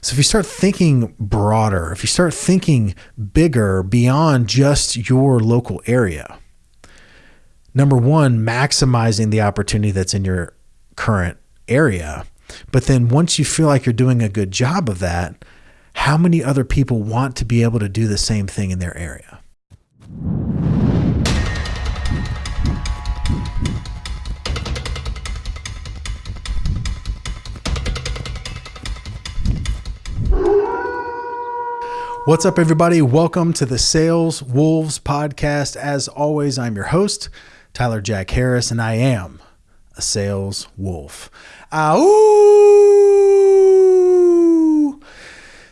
So if you start thinking broader, if you start thinking bigger beyond just your local area, number one, maximizing the opportunity that's in your current area. But then once you feel like you're doing a good job of that, how many other people want to be able to do the same thing in their area? What's up, everybody? Welcome to the Sales Wolves podcast. As always, I'm your host, Tyler Jack Harris, and I am a sales wolf. Ow!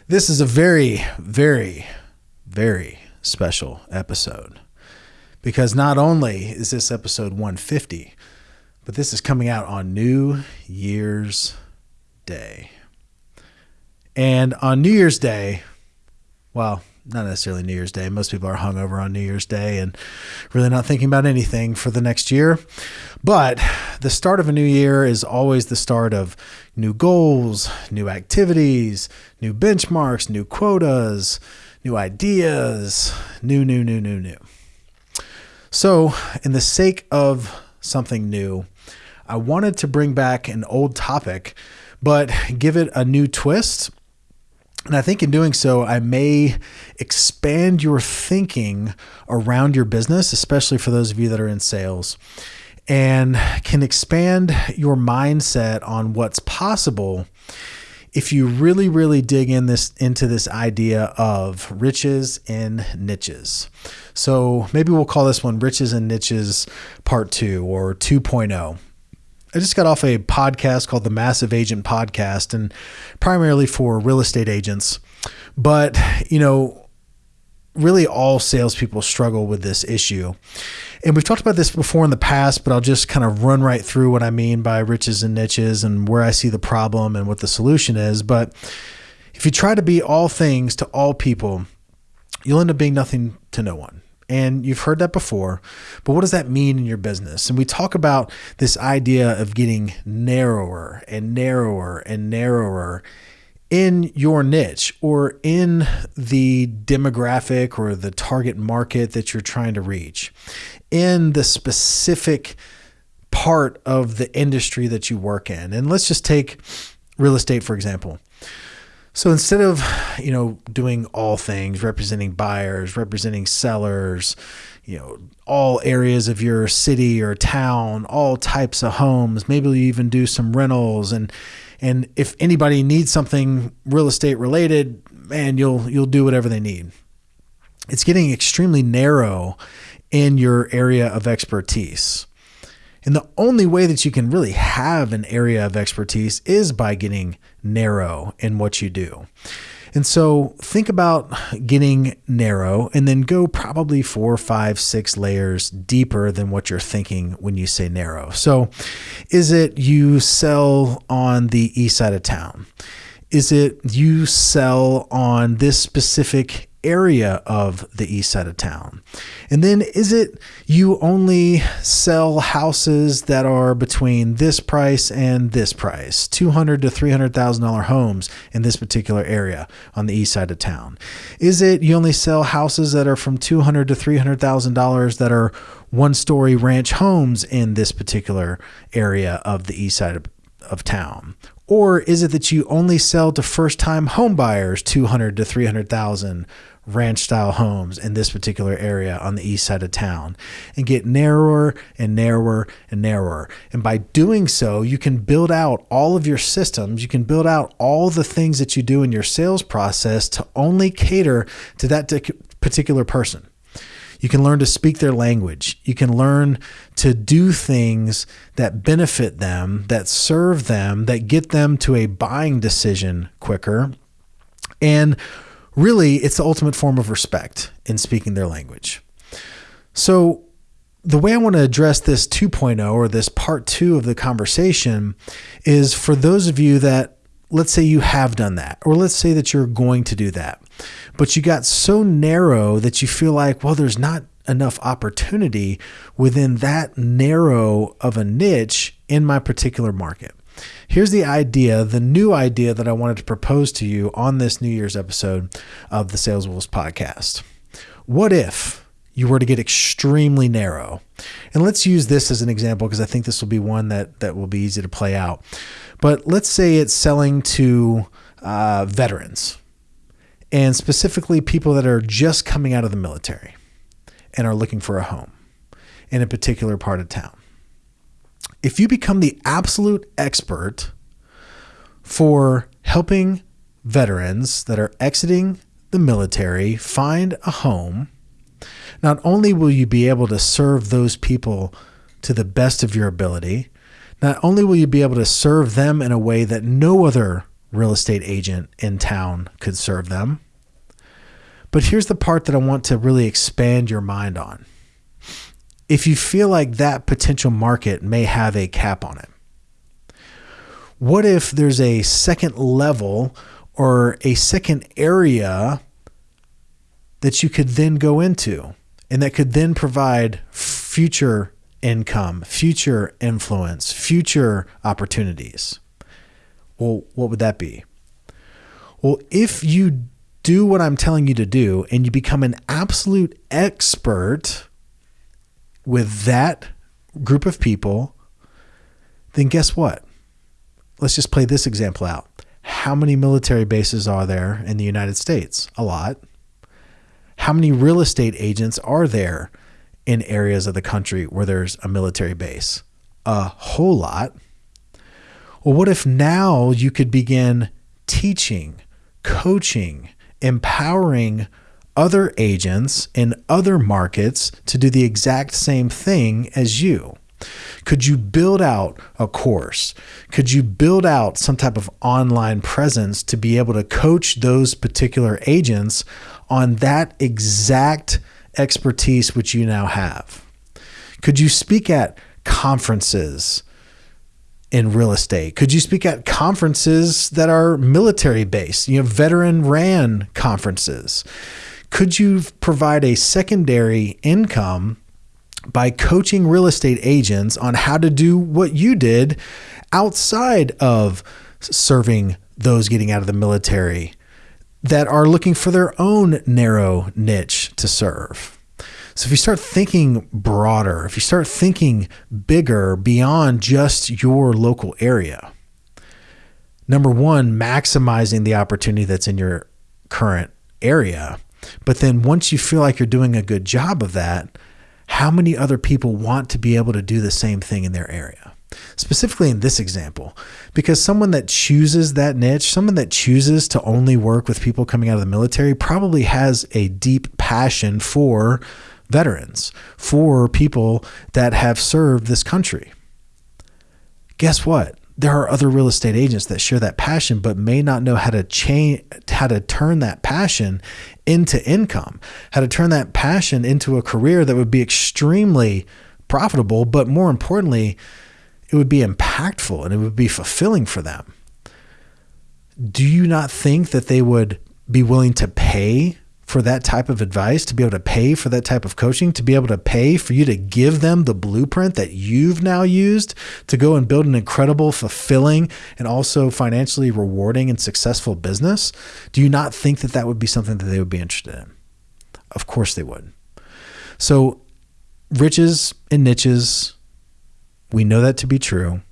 This is a very, very, very special episode because not only is this episode 150, but this is coming out on New Year's Day. And on New Year's Day, well, not necessarily New Year's Day. Most people are hungover on New Year's Day and really not thinking about anything for the next year. But the start of a new year is always the start of new goals, new activities, new benchmarks, new quotas, new ideas, new, new, new, new, new. So, in the sake of something new, I wanted to bring back an old topic, but give it a new twist and I think in doing so, I may expand your thinking around your business, especially for those of you that are in sales, and can expand your mindset on what's possible if you really, really dig in this into this idea of riches in niches. So maybe we'll call this one Riches and Niches Part 2 or 2.0. I just got off a podcast called the Massive Agent Podcast, and primarily for real estate agents. But, you know, really all salespeople struggle with this issue. And we've talked about this before in the past, but I'll just kind of run right through what I mean by riches and niches and where I see the problem and what the solution is. But if you try to be all things to all people, you'll end up being nothing to no one. And you've heard that before, but what does that mean in your business? And we talk about this idea of getting narrower and narrower and narrower in your niche or in the demographic or the target market that you're trying to reach, in the specific part of the industry that you work in. And let's just take real estate, for example. So instead of, you know, doing all things, representing buyers, representing sellers, you know, all areas of your city or town, all types of homes, maybe you even do some rentals and and if anybody needs something real estate related, man, you'll you'll do whatever they need. It's getting extremely narrow in your area of expertise. And the only way that you can really have an area of expertise is by getting narrow in what you do. And so think about getting narrow and then go probably four, five, six layers deeper than what you're thinking when you say narrow. So is it you sell on the east side of town? Is it you sell on this specific area of the east side of town? And then is it you only sell houses that are between this price and this price, two hundred to three hundred thousand dollar homes in this particular area on the east side of town? Is it you only sell houses that are from two hundred to three hundred thousand dollars that are one story ranch homes in this particular area of the east side of, of town? Or is it that you only sell to first time homebuyers 200 to 300,000 ranch style homes in this particular area on the east side of town and get narrower and narrower and narrower. And by doing so, you can build out all of your systems, you can build out all the things that you do in your sales process to only cater to that particular person. You can learn to speak their language. You can learn to do things that benefit them, that serve them, that get them to a buying decision quicker. And really, it's the ultimate form of respect in speaking their language. So, the way I want to address this 2.0 or this part two of the conversation is for those of you that, let's say you have done that, or let's say that you're going to do that, but you got so narrow that you feel like, well, there's not enough opportunity within that narrow of a niche in my particular market. Here's the idea, the new idea that I wanted to propose to you on this New Year's episode of the Sales Wolves podcast. What if you were to get extremely narrow? And let's use this as an example because I think this will be one that, that will be easy to play out. But let's say it's selling to uh, veterans and specifically people that are just coming out of the military and are looking for a home in a particular part of town. If you become the absolute expert for helping veterans that are exiting the military find a home, not only will you be able to serve those people to the best of your ability, not only will you be able to serve them in a way that no other real estate agent in town could serve them, but here's the part that I want to really expand your mind on. If you feel like that potential market may have a cap on it, what if there's a second level or a second area that you could then go into and that could then provide future income, future influence, future opportunities? Well, what would that be? Well, if you do what I'm telling you to do and you become an absolute expert with that group of people, then guess what? Let's just play this example out. How many military bases are there in the United States? A lot. How many real estate agents are there in areas of the country where there's a military base? A whole lot. Well, what if now you could begin teaching, coaching, empowering other agents in other markets to do the exact same thing as you? Could you build out a course? Could you build out some type of online presence to be able to coach those particular agents on that exact expertise which you now have? Could you speak at conferences? in real estate? Could you speak at conferences that are military based, you know, veteran ran conferences? Could you provide a secondary income by coaching real estate agents on how to do what you did outside of serving those getting out of the military that are looking for their own narrow niche to serve? So if you start thinking broader, if you start thinking bigger beyond just your local area, number one, maximizing the opportunity that's in your current area. But then once you feel like you're doing a good job of that, how many other people want to be able to do the same thing in their area? Specifically in this example, because someone that chooses that niche, someone that chooses to only work with people coming out of the military, probably has a deep passion for veterans, for people that have served this country. Guess what? There are other real estate agents that share that passion but may not know how to change how to turn that passion into income, how to turn that passion into a career that would be extremely profitable, but more importantly, it would be impactful and it would be fulfilling for them. Do you not think that they would be willing to pay for that type of advice, to be able to pay for that type of coaching, to be able to pay for you to give them the blueprint that you've now used to go and build an incredible, fulfilling, and also financially rewarding and successful business? Do you not think that that would be something that they would be interested in? Of course they would. So, riches and niches, we know that to be true.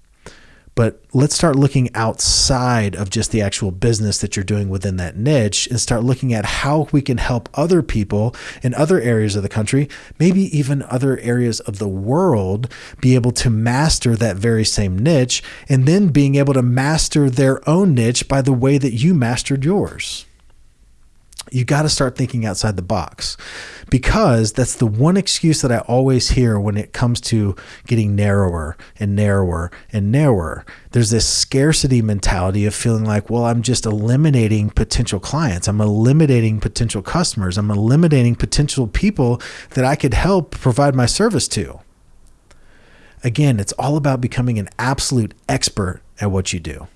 But let's start looking outside of just the actual business that you're doing within that niche and start looking at how we can help other people in other areas of the country, maybe even other areas of the world, be able to master that very same niche and then being able to master their own niche by the way that you mastered yours. You got to start thinking outside the box because that's the one excuse that I always hear when it comes to getting narrower and narrower and narrower. There's this scarcity mentality of feeling like, well, I'm just eliminating potential clients. I'm eliminating potential customers. I'm eliminating potential people that I could help provide my service to. Again, it's all about becoming an absolute expert at what you do.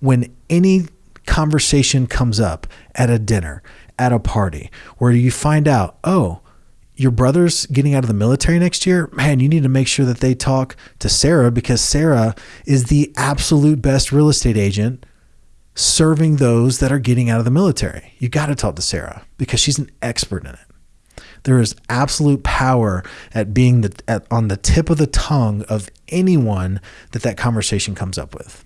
When any conversation comes up at a dinner, at a party, where you find out, oh, your brother's getting out of the military next year, man, you need to make sure that they talk to Sarah because Sarah is the absolute best real estate agent serving those that are getting out of the military. You got to talk to Sarah because she's an expert in it. There is absolute power at being the, at, on the tip of the tongue of anyone that that conversation comes up with.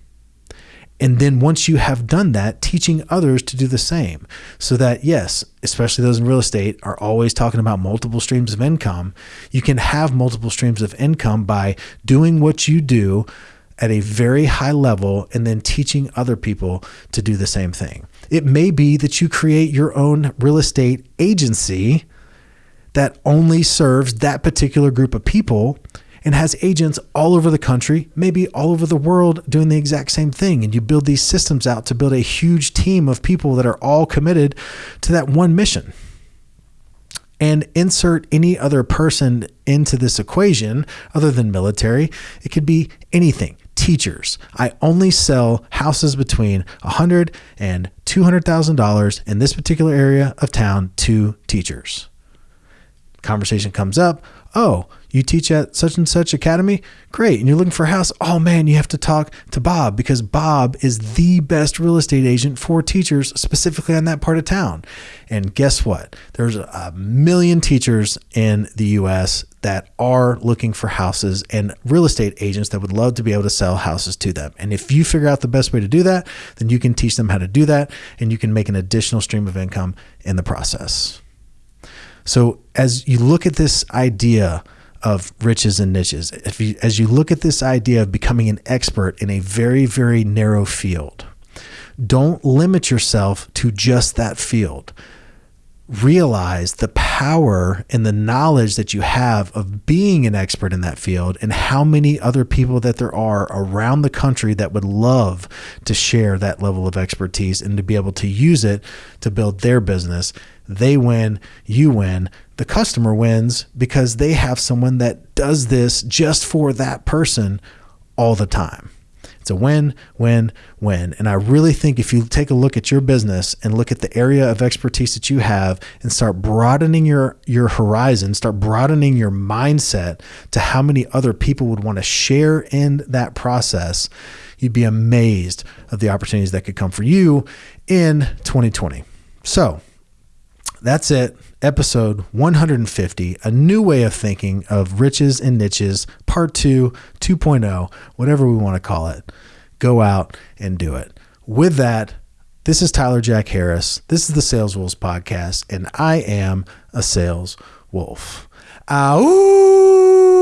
And then once you have done that, teaching others to do the same. So that, yes, especially those in real estate are always talking about multiple streams of income. You can have multiple streams of income by doing what you do at a very high level and then teaching other people to do the same thing. It may be that you create your own real estate agency that only serves that particular group of people and has agents all over the country, maybe all over the world, doing the exact same thing. And you build these systems out to build a huge team of people that are all committed to that one mission. And insert any other person into this equation other than military. It could be anything. Teachers. I only sell houses between $100 and $200,000 in this particular area of town to teachers. Conversation comes up. Oh, you teach at such and such academy? Great. And you're looking for a house? Oh man, you have to talk to Bob because Bob is the best real estate agent for teachers specifically on that part of town. And guess what? There's a million teachers in the US that are looking for houses and real estate agents that would love to be able to sell houses to them. And if you figure out the best way to do that, then you can teach them how to do that and you can make an additional stream of income in the process. So as you look at this idea, of riches and niches. If you, as you look at this idea of becoming an expert in a very, very narrow field, don't limit yourself to just that field. Realize the power and the knowledge that you have of being an expert in that field and how many other people that there are around the country that would love to share that level of expertise and to be able to use it to build their business. They win, you win the customer wins because they have someone that does this just for that person all the time. It's a win, win, win. And I really think if you take a look at your business and look at the area of expertise that you have and start broadening your, your horizon, start broadening your mindset to how many other people would want to share in that process, you'd be amazed of the opportunities that could come for you in 2020. So that's it episode 150 A New Way of Thinking of Riches and Niches, Part 2, 2.0, whatever we want to call it. Go out and do it. With that, this is Tyler Jack Harris. This is the Sales Wolves Podcast, and I am a sales wolf. Ow!